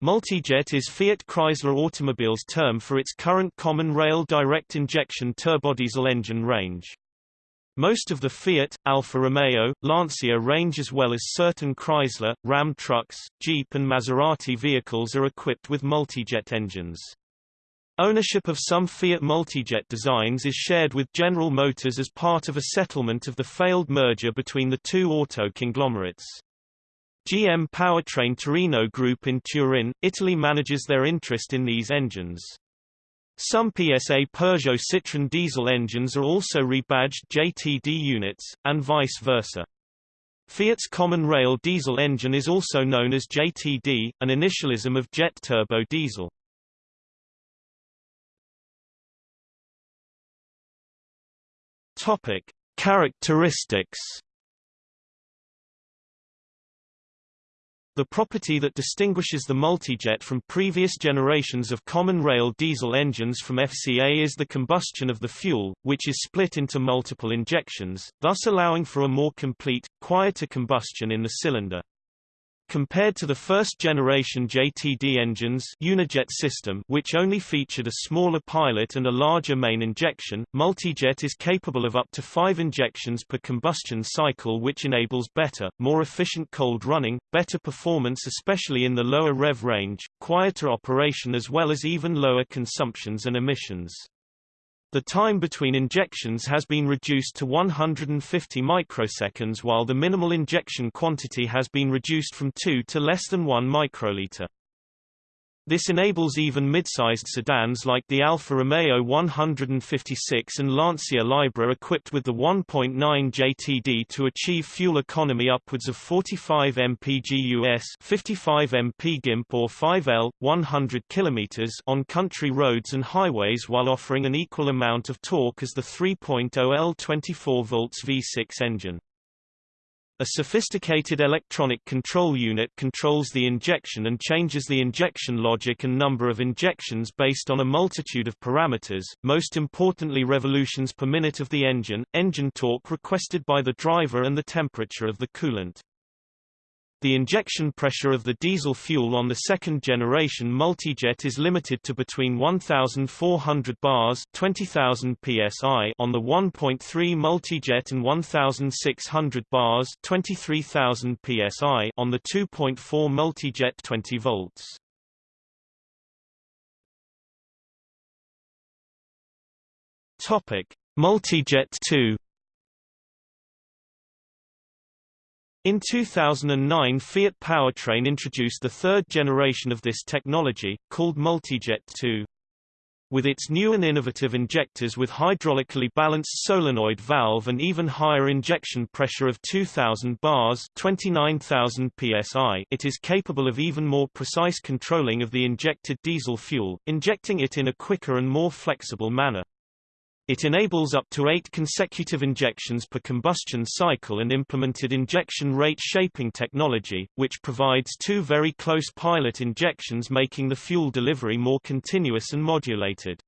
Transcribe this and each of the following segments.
Multijet is Fiat Chrysler Automobile's term for its current common rail direct injection turbodiesel engine range. Most of the Fiat, Alfa Romeo, Lancia range as well as certain Chrysler, Ram trucks, Jeep and Maserati vehicles are equipped with multijet engines. Ownership of some Fiat multijet designs is shared with General Motors as part of a settlement of the failed merger between the two auto conglomerates. GM Powertrain Torino Group in Turin, Italy manages their interest in these engines. Some PSA Peugeot Citroën diesel engines are also rebadged JTD units, and vice versa. Fiat's common rail diesel engine is also known as JTD, an initialism of jet turbo diesel. Topic: Characteristics The property that distinguishes the multijet from previous generations of common rail diesel engines from FCA is the combustion of the fuel, which is split into multiple injections, thus allowing for a more complete, quieter combustion in the cylinder. Compared to the first-generation JTD engines Unijet system which only featured a smaller pilot and a larger main injection, Multijet is capable of up to five injections per combustion cycle which enables better, more efficient cold running, better performance especially in the lower rev range, quieter operation as well as even lower consumptions and emissions. The time between injections has been reduced to 150 microseconds while the minimal injection quantity has been reduced from 2 to less than 1 microliter. This enables even mid-sized sedans like the Alfa Romeo 156 and Lancia Lybra equipped with the 1.9 JTD to achieve fuel economy upwards of 45 mpg US 55 mpg GIMP or 5L, 100 km on country roads and highways while offering an equal amount of torque as the 3.0L 24 volts V6 engine. A sophisticated electronic control unit controls the injection and changes the injection logic and number of injections based on a multitude of parameters, most importantly revolutions per minute of the engine, engine torque requested by the driver and the temperature of the coolant. The injection pressure of the diesel fuel on the second generation multijet is limited to between 1,400 bars 20,000 psi on the 1.3 multijet and 1,600 bars 23,000 psi on the 2.4 multijet 20 volts. Topic: Multijet 2 In 2009 Fiat Powertrain introduced the third generation of this technology, called Multijet 2. With its new and innovative injectors with hydraulically balanced solenoid valve and even higher injection pressure of 2000 bars 29,000 psi it is capable of even more precise controlling of the injected diesel fuel, injecting it in a quicker and more flexible manner. It enables up to eight consecutive injections per combustion cycle and implemented injection rate shaping technology, which provides two very close pilot injections making the fuel delivery more continuous and modulated.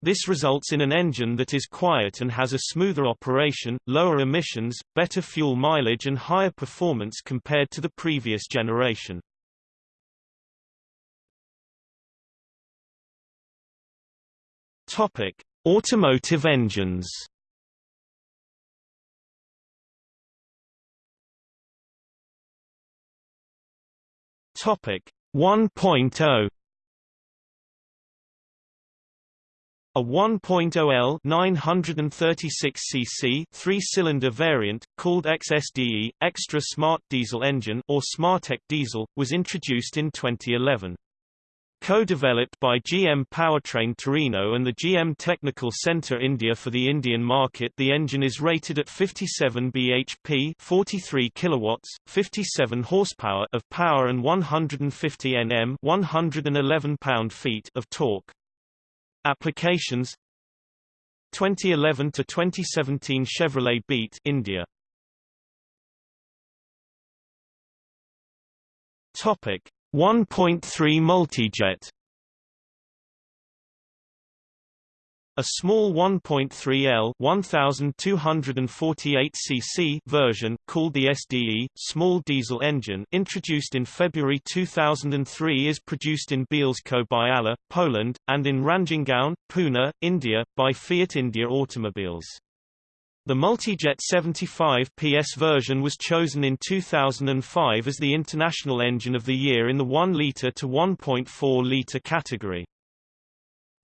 This results in an engine that is quiet and has a smoother operation, lower emissions, better fuel mileage and higher performance compared to the previous generation. Topic: Automotive engines Topic 1.0 A 1.0L 936 cc three-cylinder variant, called XSDE, Extra Smart Diesel Engine or Smartec Diesel, was introduced in 2011. Co-developed by GM Powertrain Torino and the GM Technical Centre India for the Indian market. The engine is rated at 57 bhp 43 kilowatts, 57 horsepower of power and 150 Nm 111 pound-feet of torque. Applications? 2011 to 2017 Chevrolet Beat India. Topic 1.3 multijet A small 1.3L 1248 cc version, called the SDE, small diesel engine introduced in February 2003 is produced in Bielsko Biala, Poland, and in Ranjangaon, Pune, India, by Fiat India Automobiles. The Multijet 75 PS version was chosen in 2005 as the International Engine of the Year in the 1-litre to 1.4-litre category.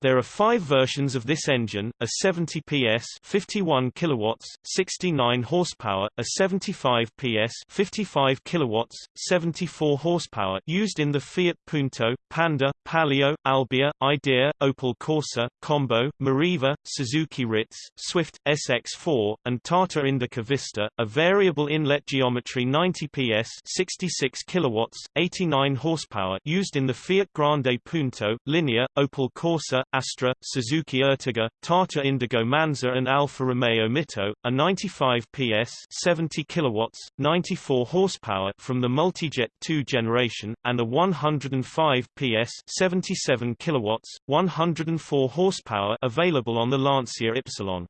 There are five versions of this engine, a 70 PS 51 kilowatts, 69 horsepower, a 75 PS 55 kilowatts, 74 horsepower used in the Fiat Punto, Panda, Palio, Albea, Idea, Opel Corsa, Combo, Meriva, Suzuki Ritz, Swift, SX4, and Tata Indica Vista, a variable inlet geometry 90 PS 66 kilowatts, 89 horsepower used in the Fiat Grande Punto, Linea, Opel Corsa, Astra, Suzuki Ertiga, Tata Indigo Manza and Alfa Romeo Mito, a 95 PS 70 kilowatts, 94 horsepower from the Multijet 2 generation, and a 105 PS 77 kilowatts, 104 horsepower available on the Lancia Ypsilon.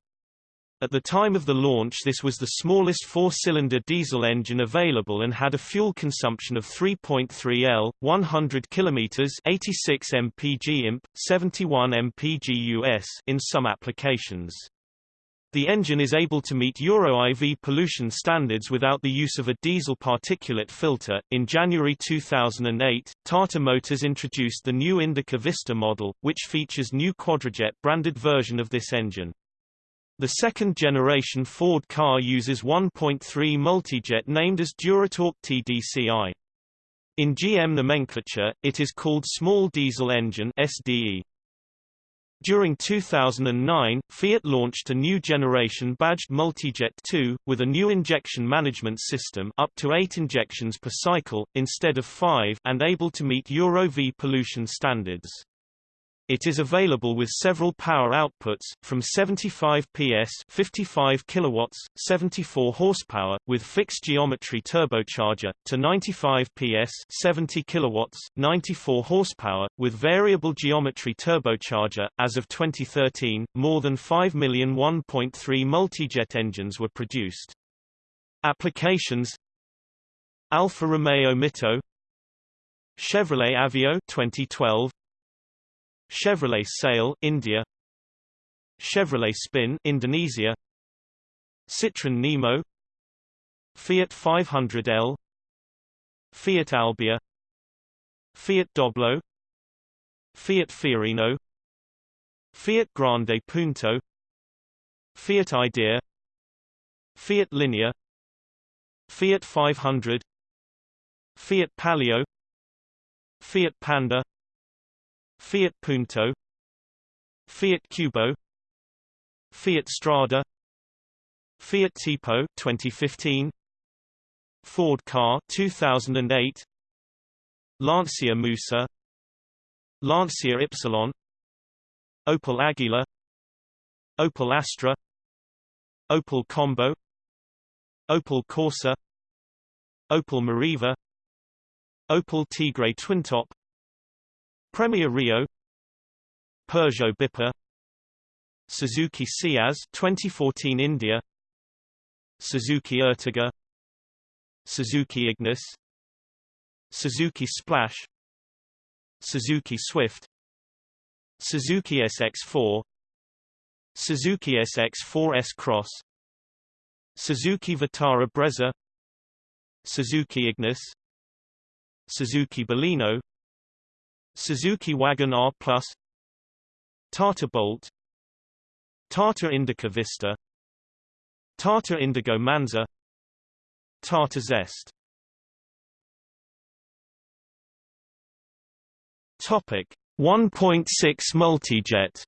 At the time of the launch this was the smallest four-cylinder diesel engine available and had a fuel consumption of 3.3 L, 100 km 86 mpg imp, 71 mpg US in some applications. The engine is able to meet Euro IV pollution standards without the use of a diesel particulate filter. In January 2008, Tata Motors introduced the new Indica Vista model, which features new Quadrajet branded version of this engine. The second-generation Ford Ka uses 1.3 multijet named as Duratorq TDCI. In GM nomenclature, it is called Small Diesel Engine SDE. During 2009, Fiat launched a new generation badged Multijet 2, with a new injection management system up to 8 injections per cycle, instead of 5 and able to meet Euro V pollution standards. It is available with several power outputs, from 75 PS 55 kilowatts, 74 horsepower, with fixed geometry turbocharger, to 95 PS 70 kilowatts, 94 horsepower, with variable geometry turbocharger. As of 2013, more than 5 million 1.3 multijet engines were produced. Applications Alfa Romeo Mito Chevrolet Aveo 2012 Chevrolet Sail India. Chevrolet Spin Indonesia. Citroën Nemo. Fiat 500L Fiat Albea. Fiat Doblo. Fiat Fiorino. Fiat Grande Punto. Fiat Idea. Fiat Linea. Fiat 500 Fiat Palio. Fiat Panda Fiat Punto Fiat Qubo Fiat Strada Fiat Tipo 2015 Ford Ka 2008 Lancia Musa Lancia Ypsilon Opel Agila Opel Astra Opel Combo Opel Corsa Opel Meriva Opel Tigra Twintop Premier Rio. Peugeot Bipper. Suzuki Ciaz 2014 India. Suzuki Ertiga. Suzuki Ignis. Suzuki Splash. Suzuki Swift. Suzuki SX4 Suzuki SX4 S-Cross Suzuki Vitara Brezza. Suzuki Ignis. Suzuki Baleno Suzuki Wagon R Plus Tata Bolt Tata Indica Vista Tata Indigo Manza Tata Zest. Topic 1.6 multijet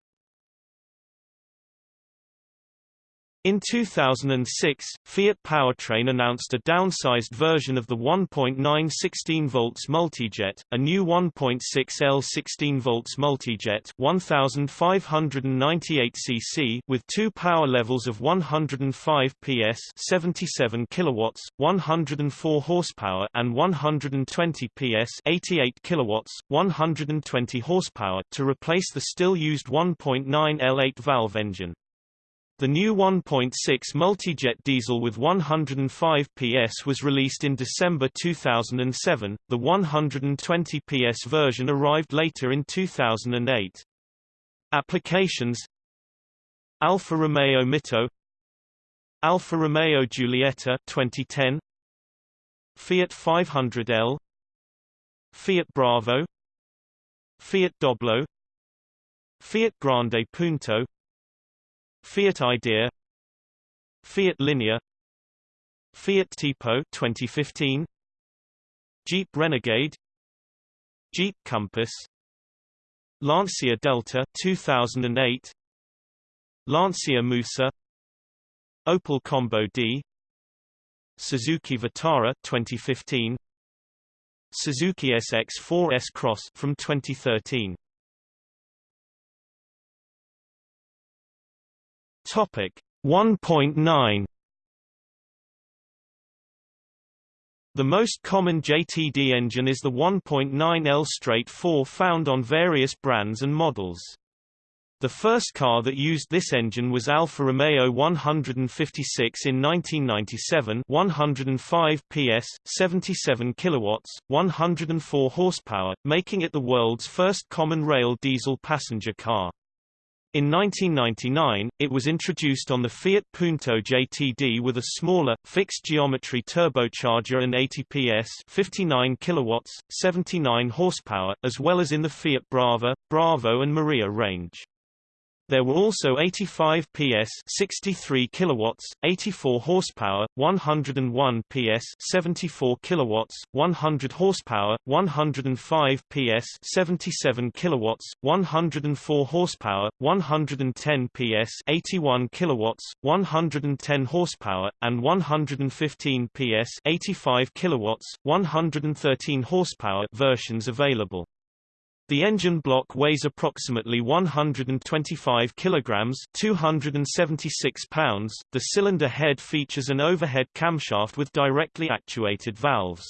In 2006, Fiat Powertrain announced a downsized version of the 1.9 16 volts multijet, a new 1.6 L 16 volts multijet 1598 cc with two power levels of 105 PS 77 kilowatts, 104 horsepower and 120 PS 88 kilowatts, 120 horsepower to replace the still used 1.9 L8 valve engine. The new 1.6 multijet diesel with 105 PS was released in December 2007. The 120 PS version arrived later in 2008. Applications Alfa Romeo Mito Alfa Romeo Giulietta 2010 Fiat 500L Fiat Bravo Fiat Doblo Fiat Grande Punto Fiat Idea Fiat Linea Fiat Tipo 2015 Jeep Renegade Jeep Compass Lancia Delta 2008 Lancia Musa Opel Combo D Suzuki Vitara 2015 Suzuki SX4 S-Cross from 2013 Topic 1.9 The most common JTD engine is the 1.9L straight 4 found on various brands and models. The first car that used this engine was Alfa Romeo 156 in 1997 105 PS, 77 kilowatts, 104 horsepower, making it the world's first common rail diesel passenger car. In 1999, it was introduced on the Fiat Punto JTD with a smaller, fixed-geometry turbocharger and 80 PS 59 kilowatts, 79 horsepower, as well as in the Fiat Brava, Bravo and Marea range. There were also 85 PS 63 kilowatts, 84 horsepower, 101 PS 74 kilowatts, 100 horsepower, 105 PS 77 kilowatts, 104 horsepower, 110 PS 81 kilowatts, 110 horsepower, and 115 PS 85 kilowatts, 113 horsepower versions available. The engine block weighs approximately 125 kilograms, 276 pounds. The cylinder head features an overhead camshaft with directly actuated valves.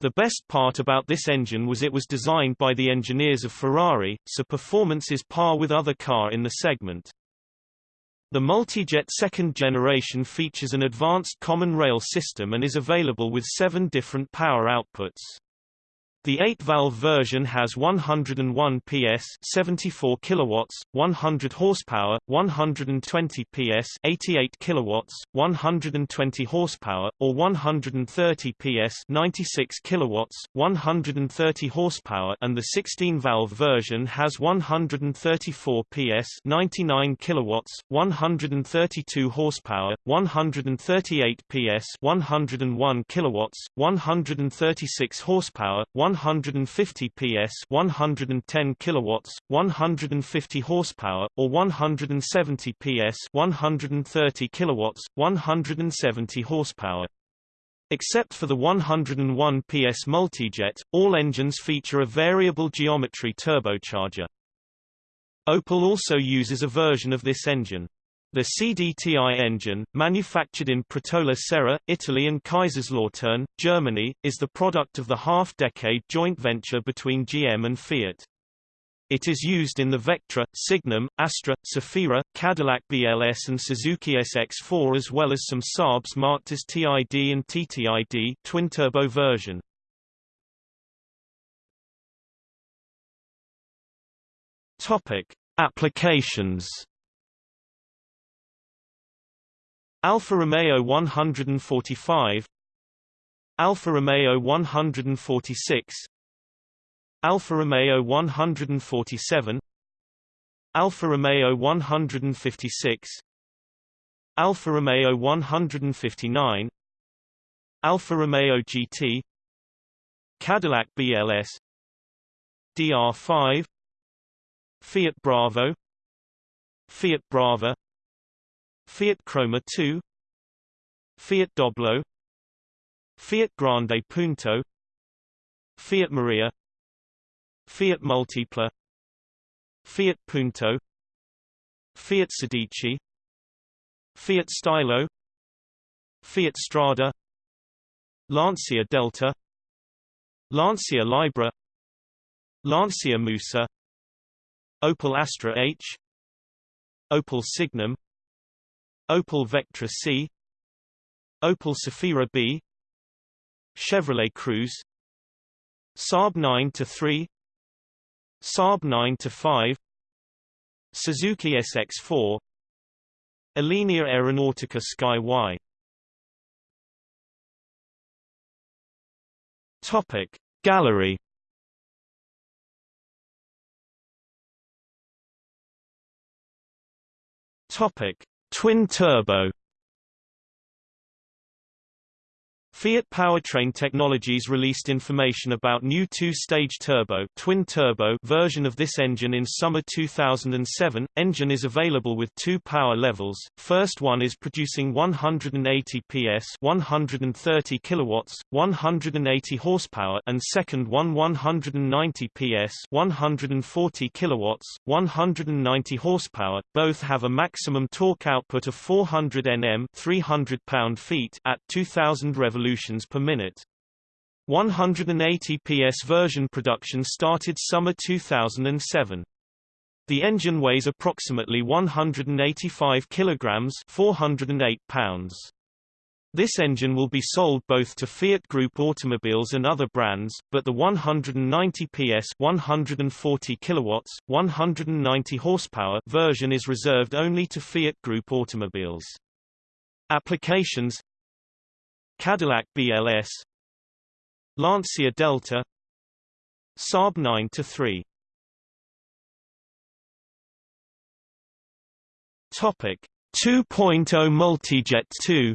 The best part about this engine was it was designed by the engineers of Ferrari, so performance is par with other car in the segment. The Multijet second generation features an advanced common rail system and is available with seven different power outputs. The 8-valve version has 101 PS, 74 kilowatts, 100 horsepower, 120 PS, 88 kilowatts, 120 horsepower, or 130 PS, 96 kilowatts, 130 horsepower, and the 16-valve version has 134 PS, 99 kilowatts, 132 horsepower, 138 PS, 101 kilowatts, 136 horsepower, 150 PS 110 kilowatts 150 horsepower or 170 PS 130 kilowatts 170 horsepower Except for the 101 PS multijet, all engines feature a variable geometry turbocharger. Opel also uses a version of this engine. The CDTI engine, manufactured in Pratola Serra, Italy and Kaiserslautern, Germany, is the product of the half-decade joint venture between GM and Fiat. It is used in the Vectra, Signum, Astra, Zafira, Cadillac BLS and Suzuki SX4 as well as some Saabs marked as TID and TTID twin-turbo version. Topic: Applications Alfa Romeo 145 Alfa Romeo 146 Alfa Romeo 147 Alfa Romeo 156 Alfa Romeo 159 Alfa Romeo GT Cadillac BLS DR5 Fiat Bravo Fiat Brava Fiat Croma 2 Fiat Doblo Fiat Grande Punto Fiat Marea Fiat Multipla Fiat Punto Fiat Sedici Fiat Stylo Fiat Strada Lancia Delta Lancia Lybra Lancia Musa Opel Astra H Opel Signum Opel Vectra C Opel Zafira B Chevrolet Cruze Saab 9-3 Saab 9-5 Suzuki SX4 Alenia Aeronautica Sky Y. Topic Gallery. Topic Twin turbo Fiat Powertrain Technologies released information about new two-stage turbo, twin turbo version of this engine in summer 2007. Engine is available with two power levels. First one is producing 180 PS, 130 kilowatts, 180 horsepower, and second one 190 PS, 140 kilowatts, 190 horsepower. Both have a maximum torque output of 400 Nm, 300 pound-feet at 2000 revolutions revolutions per minute. 180 PS version production started summer 2007. The engine weighs approximately 185 kilograms, 408 pounds. This engine will be sold both to Fiat Group automobiles and other brands, but the 190 PS 140 kilowatts, 190 horsepower version is reserved only to Fiat Group automobiles. Applications Cadillac BLS Lancia Delta Saab 9-3 Topic 2.0 Multijet 2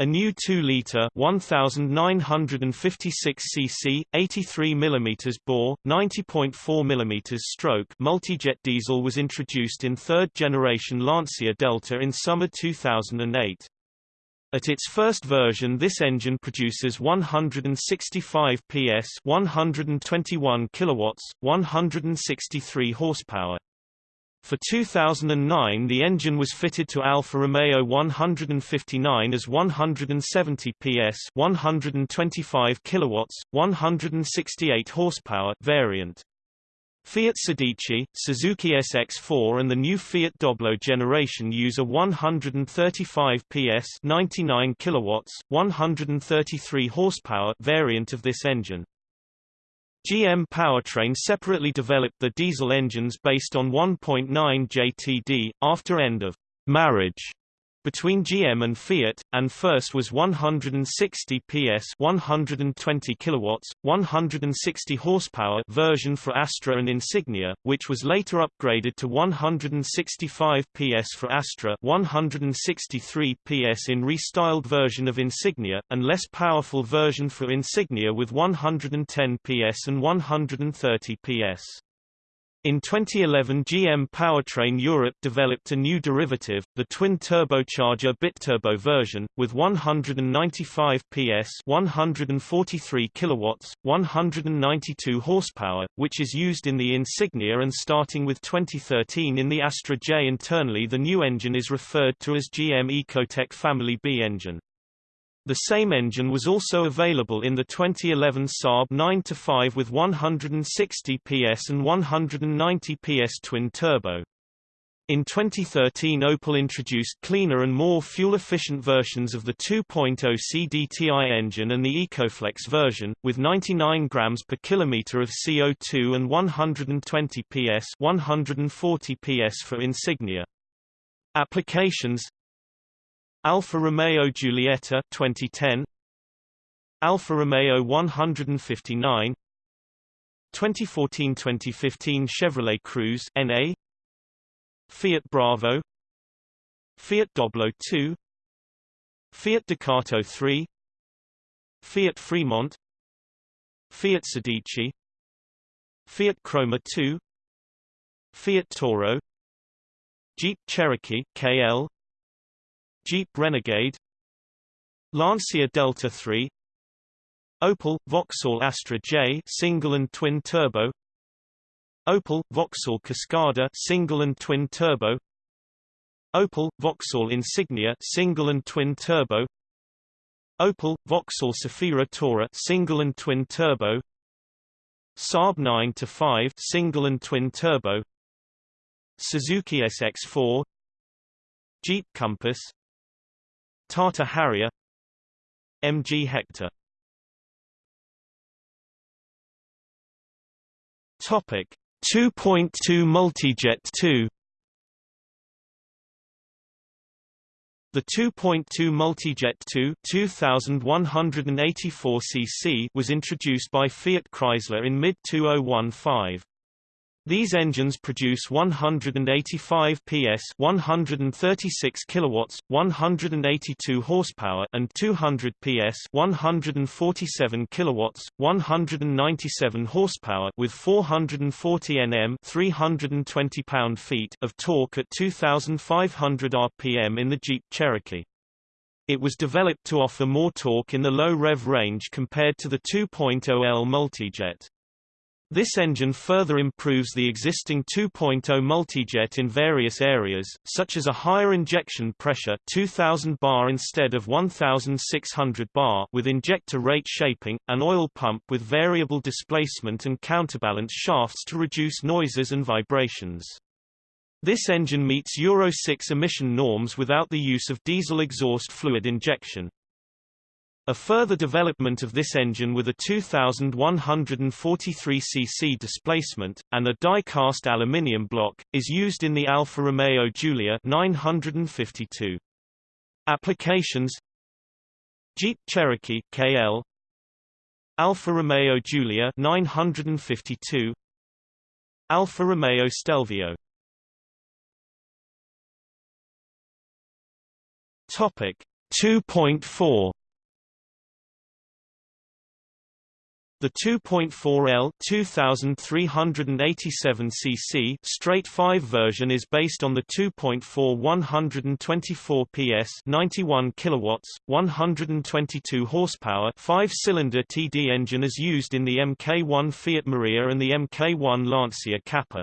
A new 2-liter 1956 cc 83 mm bore 90.4 mm stroke multijet diesel was introduced in third generation Lancia Delta in summer 2008. At its first version this engine produces 165 PS 121 kilowatts 163 horsepower for 2009 the engine was fitted to Alfa Romeo 159 as 170 PS 125 kilowatts, 168 horsepower variant. Fiat Sedici, Suzuki SX4 and the new Fiat Doblo generation use a 135 PS 99 kilowatts, 133 horsepower variant of this engine. GM Powertrain separately developed the diesel engines based on 1.9 JTD, after end of marriage between GM and Fiat, and first was 160 PS 120 kilowatts, 160 horsepower version for Astra and Insignia, which was later upgraded to 165 PS for Astra 163 PS in restyled version of Insignia, and less powerful version for Insignia with 110 PS and 130 PS. In 2011 GM Powertrain Europe developed a new derivative, the twin-turbocharger BitTurbo version, with 195 PS 143 kilowatts, 192 horsepower, which is used in the Insignia and starting with 2013 in the Astra J. Internally the new engine is referred to as GM Ecotec Family B engine. The same engine was also available in the 2011 Saab 9-5 with 160 PS and 190 PS twin-turbo. In 2013 Opel introduced cleaner and more fuel-efficient versions of the 2.0 CDTI engine and the EcoFlex version, with 99 grams per kilometer of CO2 and 120 PS 140 PS for Insignia. Applications Alfa Romeo Giulietta 2010 Alfa Romeo 159 2014-2015 Chevrolet Cruze NA Fiat Bravo. Fiat Doblo 2 Fiat Ducato 3 Fiat Fremont. Fiat Sedici Fiat Croma 2 Fiat Toro. Jeep Cherokee KL Jeep Renegade Lancia Delta 3 Opel Vauxhall Astra J single and twin turbo Opel Vauxhall Cascada single and twin turbo Opel Vauxhall Insignia single and twin turbo Opel Vauxhall Zafira Tourer single and twin turbo Saab 9 to 5 single and twin turbo Suzuki SX4 Jeep Compass Tata Harrier MG Hector Topic 2.2 Multijet 2 The 2.2 Multijet 2 2184 cc was introduced by Fiat Chrysler in mid-2015. These engines produce 185 PS, 136 kilowatts, 182 horsepower, and 200 PS, 147 kilowatts, 197 horsepower, with 440 Nm, 320 pound-feet of torque at 2,500 rpm in the Jeep Cherokee. It was developed to offer more torque in the low rev range compared to the 2.0L Multijet. This engine further improves the existing 2.0 multijet in various areas, such as a higher injection pressure 2000 bar instead of 1600 bar with injector rate shaping, an oil pump with variable displacement and counterbalance shafts to reduce noises and vibrations. This engine meets Euro 6 emission norms without the use of diesel exhaust fluid injection. A further development of this engine with a 2,143 cc displacement, and a die-cast aluminium block, is used in the Alfa Romeo Giulia 952. Applications Jeep Cherokee KL Alfa Romeo Giulia 952 Alfa Romeo Stelvio Topic 2.4 The 2.4L 2387 cc straight 5 version is based on the 2.4 124 PS 91 kilowatts 122 horsepower 5-cylinder TD engine as used in the Mk1 Fiat Marea and the Mk1 Lancia Kappa.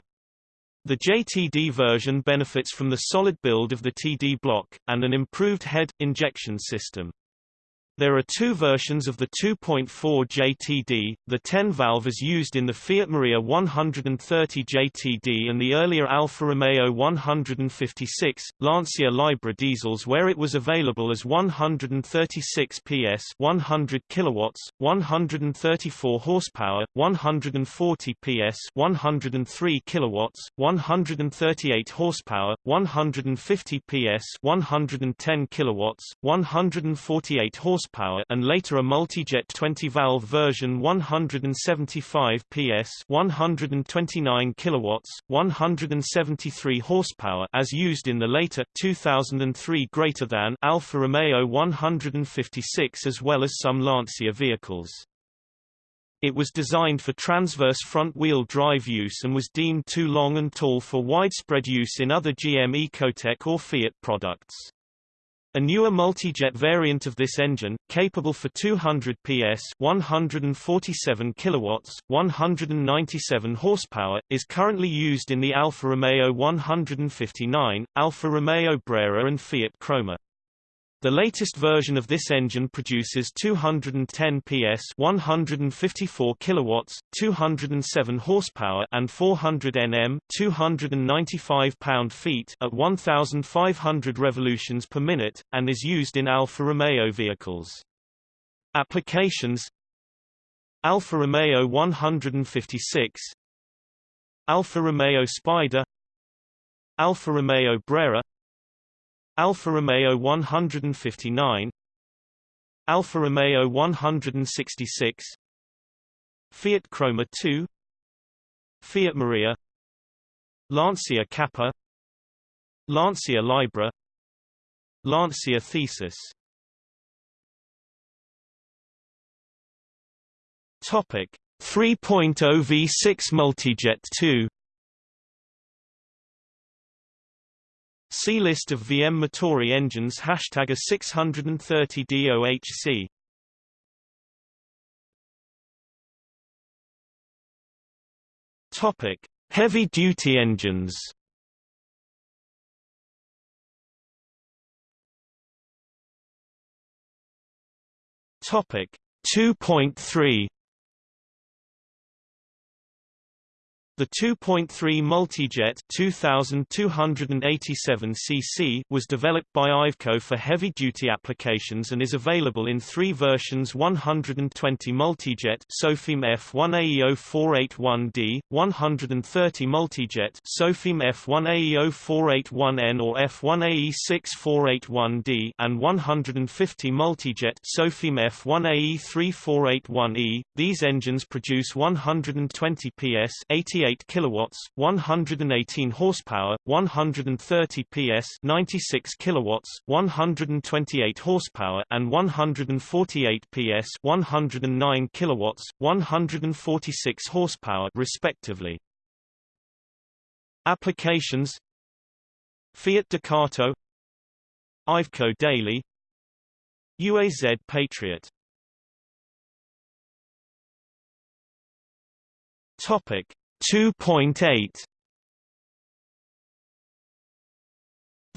The JTD version benefits from the solid build of the TD block, and an improved head injection system. There are two versions of the 2.4 JTD, the 10-valve as used in the Fiat Marea 130 JTD and the earlier Alfa Romeo 156, Lancia Lybra diesels where it was available as 136 PS 100 kilowatts, 134 horsepower, 140 PS 103 kilowatts, 138 horsepower, 150 PS 110 kilowatts, 148 horsepower horsepower and later a multijet 20-valve version 175 PS 129 kilowatts 173 horsepower as used in the later 2003 greater than Alfa Romeo 156 as well as some Lancia vehicles. It was designed for transverse front-wheel drive use and was deemed too long and tall for widespread use in other GM Ecotec or Fiat products. A newer multi-jet variant of this engine, capable for 200 PS 147 kilowatts, 197 horsepower, is currently used in the Alfa Romeo 159, Alfa Romeo Brera and Fiat Croma. The latest version of this engine produces 210 PS 154 kilowatts, 207 horsepower and 400 Nm 295 pound-feet at 1500 revolutions per minute, and is used in Alfa Romeo vehicles. Applications Alfa Romeo 156 Alfa Romeo Spider Alfa Romeo Brera Alfa Romeo 159 Alfa Romeo 166 Fiat Croma 2 Fiat Marea Lancia Kappa Lancia Lybra Lancia Thesis. Topic 3.0 V6 Multijet 2 See list of VM Motori engines. Hashtag A 630 DOHC Topic: Heavy-duty engines. Topic: 2.3 The 2.3 Multijet 2287 cc was developed by Iveco for heavy-duty applications and is available in three versions 120 Multijet SOFIM F1AE0481D, 130 Multijet SOFIM F1AE0481N or F1AE6481D and 150 Multijet SOFIM F1AE3481E. These engines produce 120 PS 88 88 kilowatts, 118 horsepower, 130 PS, 96 kilowatts, 128 horsepower, and 148 PS, 109 kilowatts, 146 horsepower, respectively. Applications: Fiat Ducato, Iveco Daily, UAZ Patriot. Topic: 2.8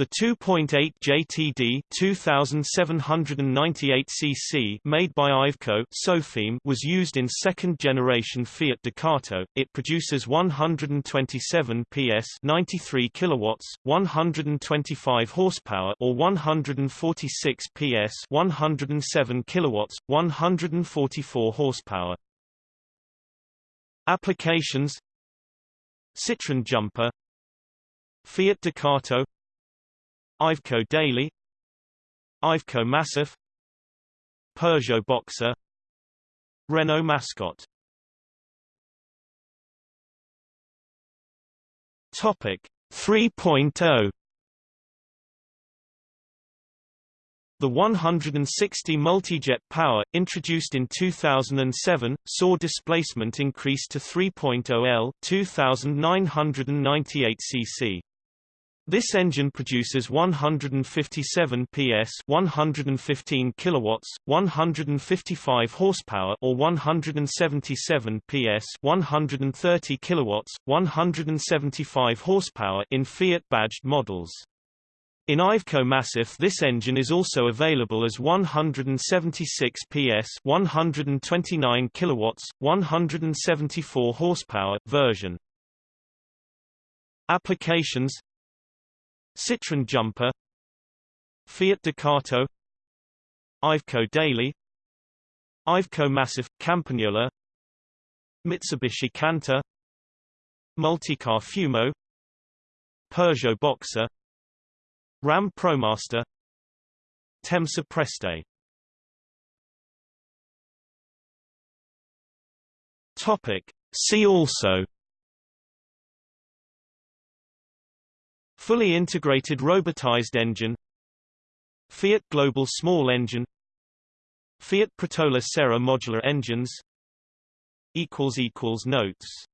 The 2.8 JTD 2798 cc made by Iveco Sofim was used in second-generation Fiat Ducato. It produces 127 PS, 93 kilowatts, 125 horsepower or 146 PS, 107 kilowatts, 144 horsepower. Applications Citroën Jumper Fiat Ducato Iveco Daily Iveco Massif Peugeot Boxer Renault Mascot. Topic 3.0 The 160 multijet power, introduced in 2007, saw displacement increase to 3.0 L 2998 cc. This engine produces 157 PS, 115 kilowatts, 155 horsepower or 177 PS, 130 kilowatts, 175 horsepower in Fiat badged models. In Iveco Massif this engine is also available as 176 PS 129 kilowatts, 174 horsepower version. Applications Citroën Jumper Fiat Ducato Iveco Daily Iveco Massif Campagnola Mitsubishi Canter Multicar Fumo Peugeot Boxer Ram ProMaster. Temsa Preste. Topic. See also. Fully integrated robotized engine. Fiat Global Small Engine. Fiat Pratola Serra modular engines. Notes